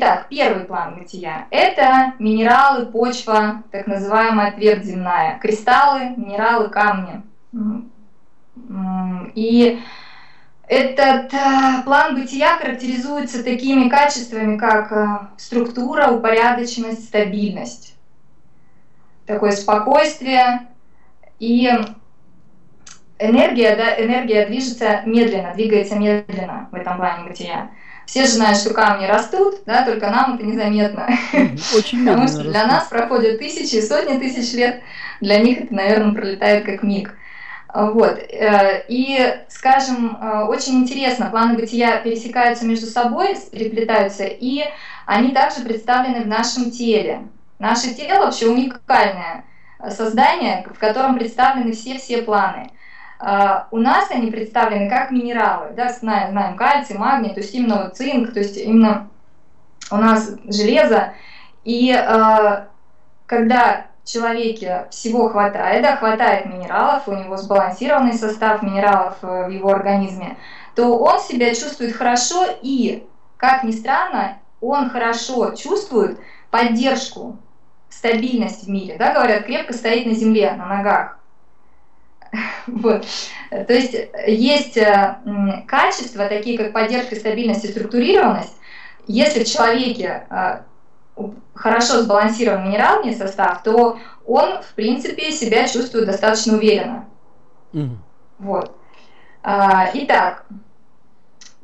итак, первый план бытия – это минералы, почва, так называемая твердь земная, кристаллы, минералы, камни. И этот э, план бытия характеризуется такими качествами, как э, структура, упорядоченность, стабильность, такое спокойствие и энергия, да, энергия движется медленно, двигается медленно в этом плане бытия. Все же знают, что камни растут, да, только нам это незаметно. Очень Потому что для нас проходят тысячи и сотни тысяч лет, для них это, наверное, пролетает как миг. Вот. Э, и, скажем, э, очень интересно, планы бытия пересекаются между собой, переплетаются, и они также представлены в нашем теле. Наше тело вообще уникальное создание, в котором представлены все-все планы. Uh, у нас они представлены как минералы, да, знаем, знаем кальций, магний, то есть именно вот цинк, то есть именно у нас железо. И uh, когда человеке всего хватает, да, хватает минералов, у него сбалансированный состав минералов э, в его организме, то он себя чувствует хорошо и, как ни странно, он хорошо чувствует поддержку, стабильность в мире. Да, говорят, крепко стоит на земле, на ногах. Вот. То есть есть э, качества, такие как поддержка, стабильность и структурированность. Если в человеке э, хорошо сбалансирован минеральный состав, то он, в принципе, себя чувствует достаточно уверенно. Mm. Вот. А, итак,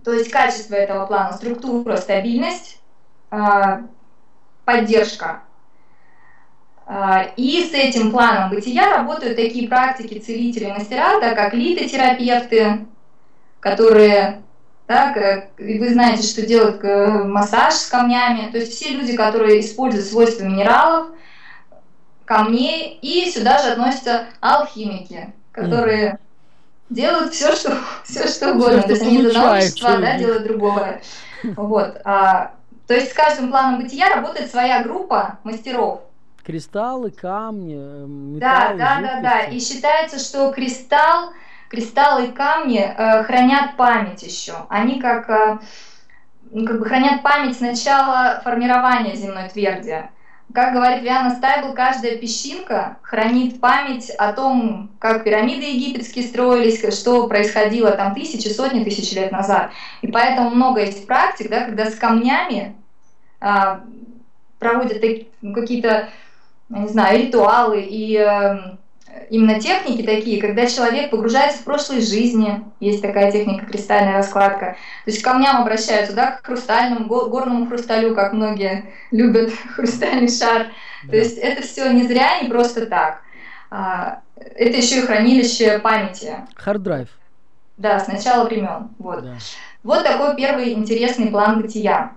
то есть качество этого плана, структура, стабильность, а, поддержка. А, и с этим планом бытия работают такие практики целители мастера, да, как литотерапевты, которые так, вы знаете, что делают э, массаж с камнями. То есть все люди, которые используют свойства минералов, камней, и сюда же относятся алхимики, которые mm. делают все, что, все, что угодно. Все, то есть они из одного вещества да, делают другого. Вот. А, то есть с каждым планом бытия работает своя группа мастеров. Кристаллы, камни, э, металлы, Да, да, жидкости. да, да. И считается, что кристалл кристаллы и камни э, хранят память еще. Они как, э, как бы хранят память с начала формирования земной тверди. Как говорит Виана Стайбл, каждая песчинка хранит память о том, как пирамиды египетские строились, что происходило там тысячи, сотни тысяч лет назад. И поэтому много есть практик, да, когда с камнями а, проводят какие-то, не знаю, ритуалы и а, именно техники такие, когда человек погружается в прошлые жизни, есть такая техника кристальная раскладка, то есть к камням обращаются, да, к хрустальному, горному хрусталю, как многие любят хрустальный шар, да. то есть это все не зря, не просто так. А, это еще и хранилище памяти. Харддрайв. Да, с начала времен. Вот. Да. вот такой первый интересный план бытия.